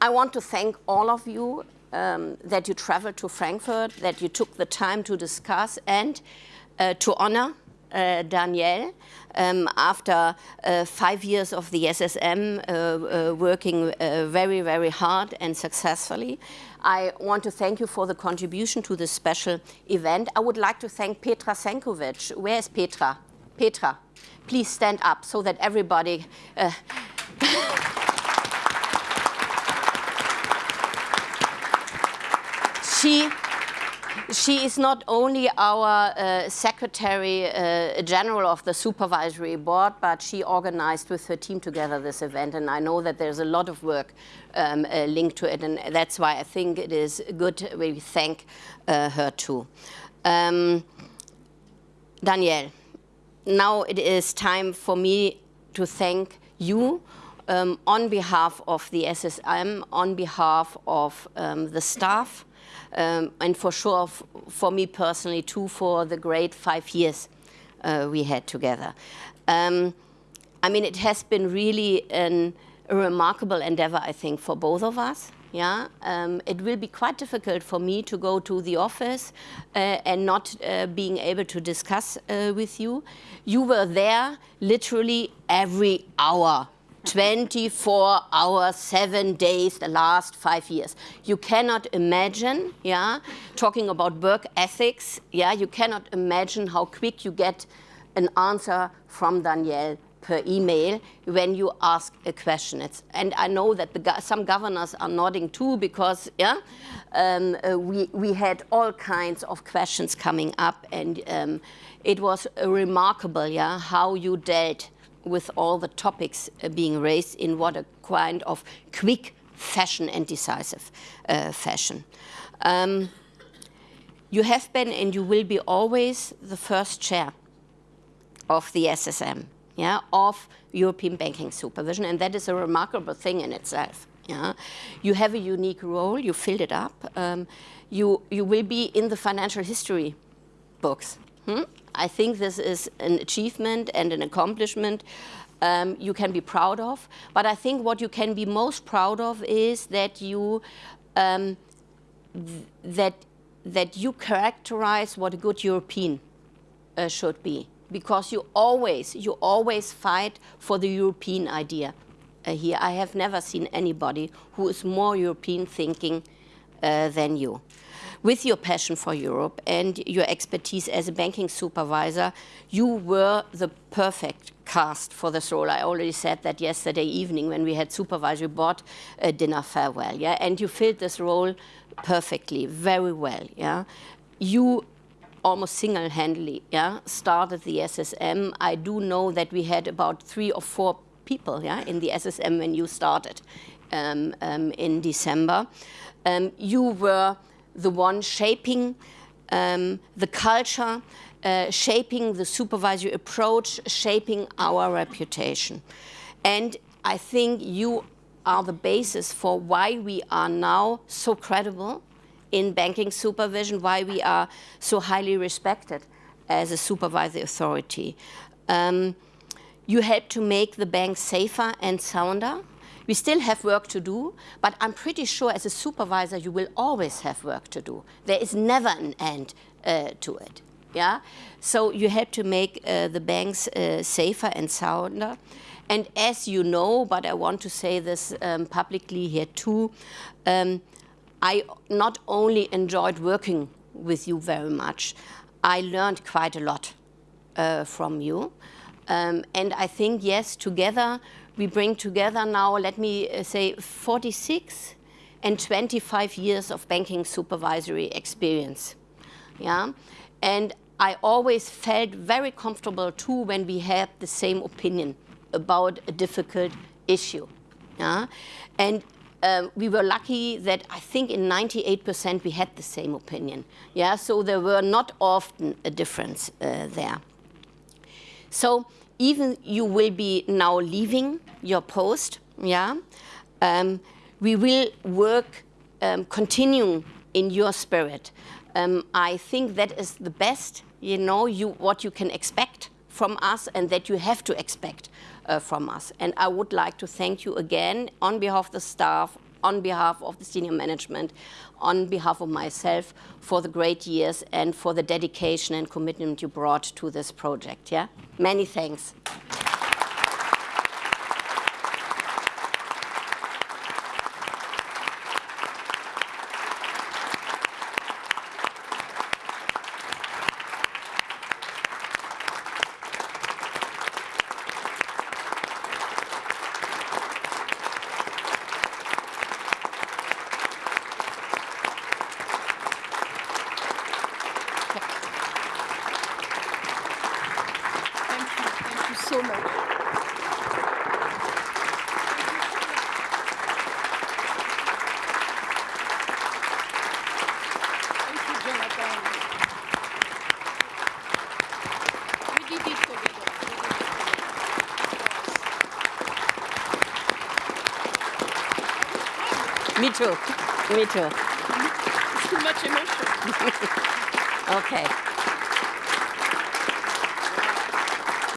I want to thank all of you um, that you traveled to Frankfurt, that you took the time to discuss and uh, to honor uh, Danielle um, after uh, five years of the SSM uh, uh, working uh, very, very hard and successfully. I want to thank you for the contribution to this special event. I would like to thank Petra Senkovic. Where is Petra? Petra, please stand up so that everybody she she is not only our uh, Secretary uh, General of the Supervisory Board, but she organized with her team together this event. And I know that there's a lot of work um, uh, linked to it. And that's why I think it is good we thank uh, her too. Um, Danielle, now it is time for me to thank you um, on behalf of the SSM, on behalf of um, the staff, um, and for sure, for me personally too, for the great five years uh, we had together. Um, I mean, it has been really an, a remarkable endeavor, I think, for both of us. Yeah, um, it will be quite difficult for me to go to the office uh, and not uh, being able to discuss uh, with you. You were there literally every hour 24 hours, seven days, the last five years. You cannot imagine, yeah, talking about work ethics, yeah, you cannot imagine how quick you get an answer from Danielle per email when you ask a question. It's, and I know that the, some governors are nodding too because yeah, um, uh, we, we had all kinds of questions coming up and um, it was remarkable yeah, how you dealt with all the topics uh, being raised in what a kind of quick fashion and decisive uh, fashion. Um, you have been and you will be always the first chair of the SSM, yeah, of European banking supervision, and that is a remarkable thing in itself. Yeah. You have a unique role, you filled it up. Um, you, you will be in the financial history books. Hmm? I think this is an achievement and an accomplishment um, you can be proud of. But I think what you can be most proud of is that you um, th that that you characterize what a good European uh, should be, because you always you always fight for the European idea. Uh, here, I have never seen anybody who is more European thinking uh, than you with your passion for Europe and your expertise as a banking supervisor, you were the perfect cast for this role. I already said that yesterday evening when we had supervisory board uh, dinner farewell, yeah, and you filled this role perfectly, very well, yeah. You almost single-handedly, yeah, started the SSM. I do know that we had about three or four people, yeah, in the SSM when you started um, um, in December. Um, you were the one shaping um, the culture, uh, shaping the supervisory approach, shaping our reputation. And I think you are the basis for why we are now so credible in banking supervision, why we are so highly respected as a supervisory authority. Um, you help to make the bank safer and sounder. We still have work to do, but I'm pretty sure as a supervisor you will always have work to do. There is never an end uh, to it. Yeah, so you have to make uh, the banks uh, safer and sounder. And as you know, but I want to say this um, publicly here too, um, I not only enjoyed working with you very much, I learned quite a lot uh, from you. Um, and I think, yes, together we bring together now, let me uh, say, 46 and 25 years of banking supervisory experience. Yeah, and I always felt very comfortable too when we had the same opinion about a difficult issue. Yeah, and um, we were lucky that I think in 98% we had the same opinion. Yeah, so there were not often a difference uh, there. So even you will be now leaving your post, yeah, um, we will work, um, continuing in your spirit. Um, I think that is the best, you know, you, what you can expect from us and that you have to expect uh, from us. And I would like to thank you again on behalf of the staff, on behalf of the senior management, on behalf of myself, for the great years and for the dedication and commitment you brought to this project. Yeah, many thanks. Thank you. Thank you so much. Thank you, Jonathan. We did it together. We did it together. Me too. Me too. It's too much emotion. Okay.